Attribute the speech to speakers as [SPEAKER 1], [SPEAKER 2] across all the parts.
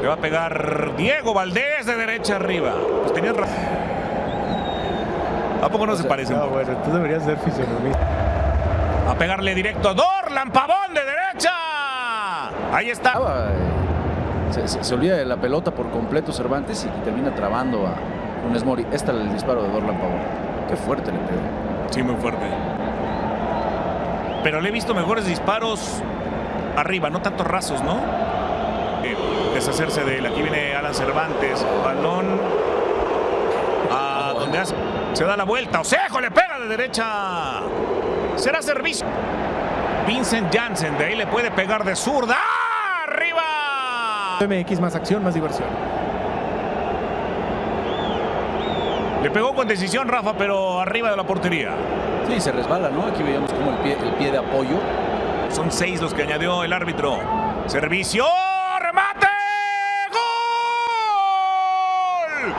[SPEAKER 1] Le va a pegar Diego Valdés de derecha arriba. Pues tenías razón. ¿A poco no se parecen?
[SPEAKER 2] No, bueno, tú deberías ser fisionomista.
[SPEAKER 1] A pegarle directo a Dorlan Pavón de derecha. Ahí está.
[SPEAKER 3] Ah, Se, se- se olvida de la pelota por completo Cervantes y termina trabando a Funes Mori. Este es el disparo de Dorlan Pavón. Qué fuerte le pegó.
[SPEAKER 1] Sí, muy fuerte. Pero le he visto mejores disparos arriba, no tantos rasos, ¿no? Eh, deshacerse de él. Aquí viene Alan Cervantes. Balón a donde hace- se da la vuelta. Osejo le pega de derecha. Será servicio. Vincent Janssen de ahí le puede pegar de zurda. ¡Ah! ¡Arriba!
[SPEAKER 2] MX más acción, más diversión.
[SPEAKER 1] Le pegó con decisión Rafa, pero arriba de la portería.
[SPEAKER 3] Sí, se resbala, ¿no? Aquí veíamos como el pie, el pie de apoyo.
[SPEAKER 1] Son seis los que añadió el árbitro. Servicio, remate, gol,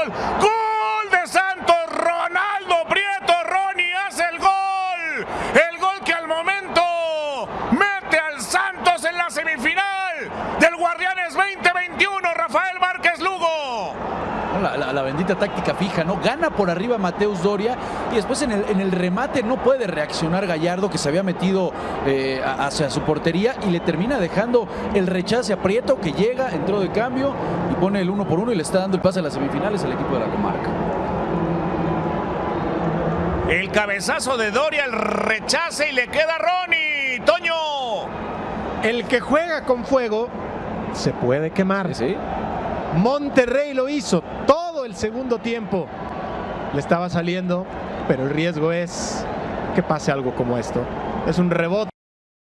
[SPEAKER 1] gol, gol de Santos. Ronaldo Prieto, Ronnie hace el gol, el gol que al momento mete al Santos en la semifinal del Guardianes 2021. Rafael Márquez Lugo.
[SPEAKER 3] ¿no? La, bendita táctica fija, ¿no? Gana por arriba Mateus Doria y después en el, en el remate no puede reaccionar Gallardo que se había metido eh, hacia su portería y le termina dejando el rechace a Prieto que llega, entró de cambio y pone el uno por uno y le está dando el pase a las semifinales al equipo de la comarca.
[SPEAKER 1] El cabezazo de Doria, el rechace y le queda a Ronnie. Toño.
[SPEAKER 2] El que juega con fuego se puede quemar.
[SPEAKER 3] ¿Sí?
[SPEAKER 2] Monterrey lo hizo el segundo tiempo. Le estaba saliendo, pero el riesgo es que pase algo como esto. Es un rebote.